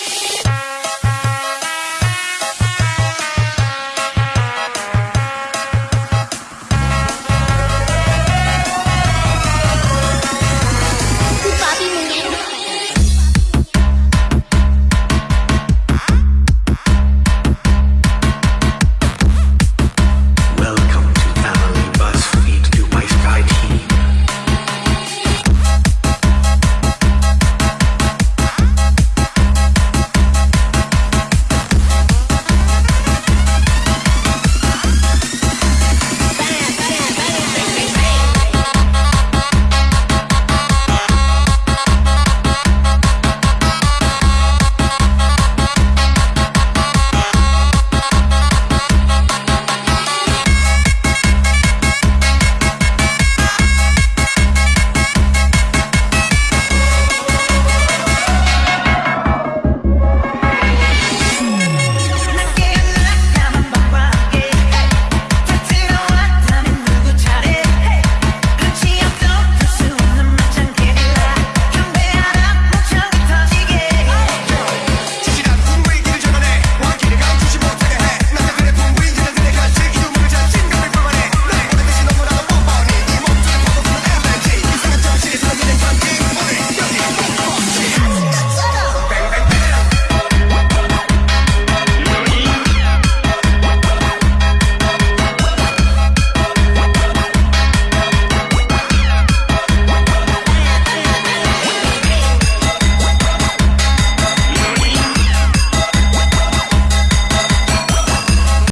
Bye.